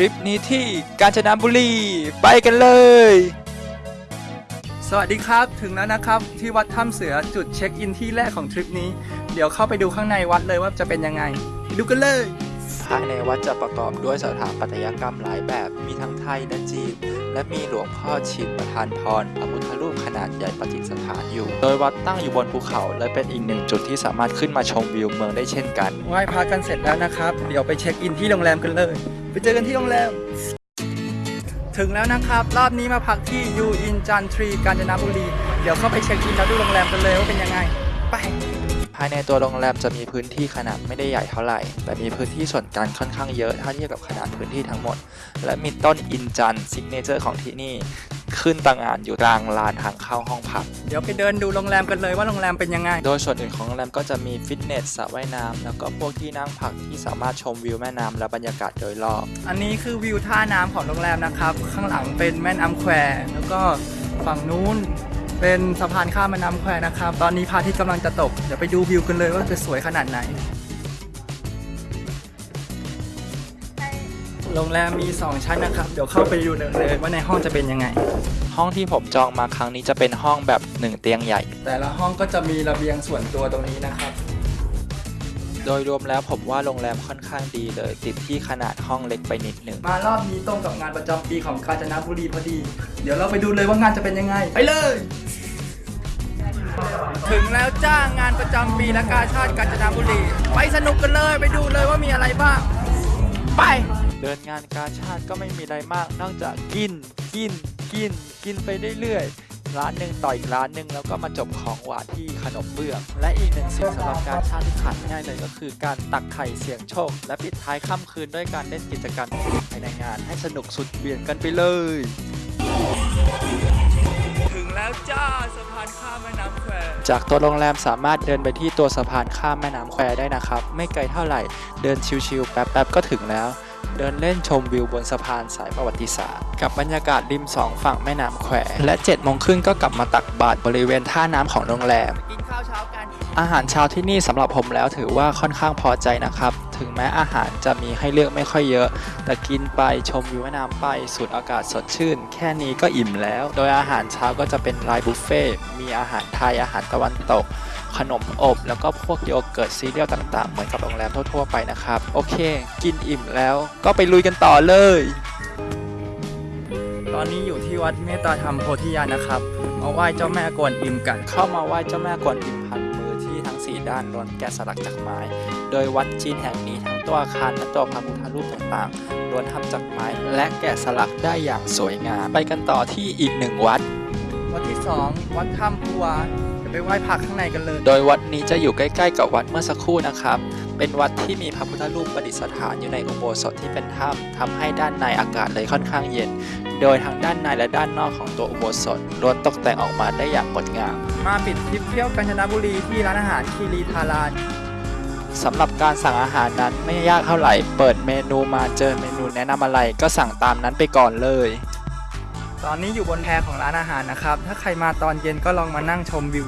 ริปนี้ที่กาญจนบุรีไปกันเลย สวัสดีครับถึงแล้วนะครับ ที่วัดถ้ำเสือจุดเช็คอินที่แรกของทริปนี้ เดี๋ยวเข้าไปดูข้างในวัดเลยว่าจะเป็นยังไงไปดูกันเลย ภายในวัดจะประกอบด้วยสถาปัตยกรรมหลายแบบ มีทั้งไทยและจีน และมีหลวงพ่อชินประธานพรพระพุทธรูปขนาดใหญ่ประดิษฐานอยู่ โดยวัดตั้งอยู่บนภูเขา และเป็นอีกหนึ่งจุดที่สามารถขึ้นมาชมวิวเมืองได้เช่นกัน ไหว้พระกันเสร็จแล้วนะครับ เดี๋ยวไปเช็คอินที่โรงแรมกันเลย ไปเจอกันที่โรงแรม ถึงแล้วนะครับ รอบนี้มาพักที่ยูอินจันทรีกาญจนบุรี เดี๋ยวเข้าไปเช็คอินแล้วดูโรงแรมกันเลยว่าเป็นยังไง ไป ภายในตัวโรงแรมจะมีพื้นที่ขนาดไม่ได้ใหญ่เท่าไหร่ แต่มีพื้นที่ส่วนกลางค่อนข้างเยอะถ้าเทียบกับขนาดพื้นที่ทั้งหมด และมีต้นอินจัน signature ของที่นี่ ขึ้นตระหง่านอยู่กลางลานทางเข้าห้องพัก เดี๋ยวไปเดินดูโรงแรมกันเลยว่าโรงแรมเป็นยังไง โดยส่วนอื่นของโรงแรมก็จะมีฟิตเนสสระว่ายน้ำแล้วก็พวกที่นั่งพักที่สามารถชมวิวแม่น้ำและบรรยากาศโดยรอบ อันนี้คือวิวท่าน้ำของโรงแรมนะครับ ข้างหลังเป็นแม่น้ำแควแล้วก็ฝั่งนู้น เป็นสะพานข้ามแม่น้ำแควนะครับ ตอนนี้พระอาทิตย์กำลังจะตก เดี๋ยวไปดูวิวกันเลยว่าจะสวยขนาดไหน โรงแรมมี 2 ชั้นนะครับ เดี๋ยวเข้าไปดูเลยว่าในห้องจะเป็นยังไง ห้องที่ผมจองมาครั้งนี้จะเป็นห้องแบบหนึ่งเตียงใหญ่ แต่ละห้องก็จะมีระเบียงส่วนตัวตรงนี้นะครับ โดยรวมแล้วผมว่าโรงแรมค่อนข้างดีเลย ติดที่ขนาดห้องเล็กไปนิดหนึ่ง มารอบนี้ตรงกับงานประจำปีของกาญจนบุรีพอดี เดี๋ยวเราไปดูเลยว่างานจะเป็นยังไง ไปเลย ถึงแล้วจ้างงานประจำปีและกาชาติกาญจนบุรี ไปสนุกกันเลยไปดูเลยว่ามีอะไรบ้าง ไป เดินงานกาชาติก็ไม่มีอะไรมาก นอกจากกิน กิน กิน กินไปเรื่อยๆ ร้านหนึ่งต่ออีกร้านหนึ่งแล้วก็มาจบของหวานที่ขนมเบื้อง และอีกหนึ่งสิ่งสำหรับการชาติที่ขาดไม่ได้เลยก็คือการตักไข่เสี่ยงโชค และปิดท้ายค่ำคืนด้วยการเล่นกิจกรรมภายในงาน ให้สนุกสุดเบี่ยงกันไปเลย ถึงแล้วจ้าสะพานข้ามแม่น้ำแควจากตัวโรงแรมสามารถเดินไปที่ตัวสะพานข้ามแม่น้ำแควได้นะครับ ไม่ไกลเท่าไหร่ เดินชิวๆแป๊บๆก็ถึงแล้ว เดินเล่นชมวิวบนสะพานสายประวัติศาสตร์ กับบรรยากาศริมสองฝั่งแม่น้ำแควและ7จ็ดโมงครึ่งก็กลับมาตักบาตรบริเวณท่าน้ำของโรงแรม อาหารเช้าที่นี่สำหรับผมแล้วถือว่าค่อนข้างพอใจนะครับ ถึงแม้อาหารจะมีให้เลือกไม่ค่อยเยอะ แต่กินไปชมวิวแม่น้ำไปสูดอากาศสดชื่น แค่นี้ก็อิ่มแล้ว โดยอาหารเช้าก็จะเป็นรายบุฟเฟ่ต์มีอาหารไทยอาหารตะวันตก ขนมอบ แล้วก็พวกโยเกิร์ตซีเรียลต่างๆ เหมือนกับโรงแรมทั่วๆไปนะครับ โอเค กินอิ่มแล้วก็ไปลุยกันต่อเลย ตอนนี้อยู่ที่วัดเมตตาธรรมโพธิญาณนะครับ มาไหว้เจ้าแม่กวนอิมกัน เข้ามาไหว้เจ้าแม่กวนอิมพันมือที่ทั้ง4 ด้านล้วนแกะสลักจากไม้ โดยวัดจีนแห่งนี้ทั้งตัวอาคารและตัวพระพุทธรูปต่างๆล้วนทำจากไม้ และแกะสลักได้อย่างสวยงาม ไปกันต่อที่อีกหนึ่งวัด วัดที่ 2 วัดถ้ำภูวาเดี๋ยวไปไหว้พระข้างในกันเลย โดยวัดนี้จะอยู่ใกล้ ๆ กับวัดเมื่อสักครู่นะครับ เป็นวัดที่มีพระพุทธรูปประดิษฐานอยู่ในอุโบสถที่เป็นถ้ำทำให้ด้านในอากาศเลยค่อนข้างเย็น โดยทั้งด้านในและด้านนอกของตัวอุโบสถล้วนตกแต่งออกมาได้อย่างงดงาม มาปิดทริปเที่ยวกาญจนบุรีที่ร้านอาหารคีรีทารานสำหรับการสั่งอาหารนั้นไม่ยากเท่าไหร่ เปิดเมนูมาเจอเมนูแนะนำอะไรก็สั่งตามนั้นไปก่อนเลย ตอนนี้อยู่บนแพของร้านอาหารนะครับ ถ้าใครมาตอนเย็นก็ลองมานั่งชมวิว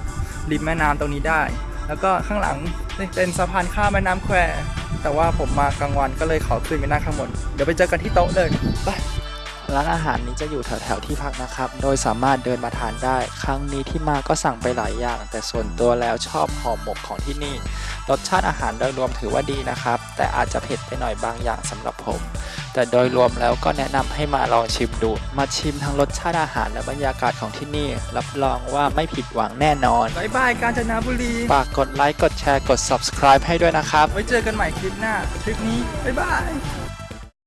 ริมแม่น้ำตรงนี้ได้ แล้วก็ข้างหลังนี่เป็นสะพานข้ามแม่น้ำแควแต่ว่าผมมากลางวันก็เลยขอขึ้นไปนั่งข้างบน เดี๋ยวไปเจอกันที่โต๊ะเลยไป ร้านอาหารนี้จะอยู่แถวๆที่พักนะครับ โดยสามารถเดินมาทานได้ ครั้งนี้ที่มาก็สั่งไปหลายอย่าง แต่ส่วนตัวแล้วชอบห่อหมกของที่นี่ รสชาติอาหารโดยรวมถือว่าดีนะครับ แต่อาจจะเผ็ดไปหน่อยบางอย่างสำหรับผม แต่โดยรวมแล้วก็แนะนำให้มาลองชิมดู มาชิมทั้งรสชาติอาหารและบรรยากาศของที่นี่ รับรองว่าไม่ผิดหวังแน่นอนบายบายกาญจนบุรี ฝากกดไลค์ กดแชร์ กด subscribe ให้ด้วยนะครับ ไว้เจอกันใหม่คลิปหน้า คลิปนี้บ๊ายบาย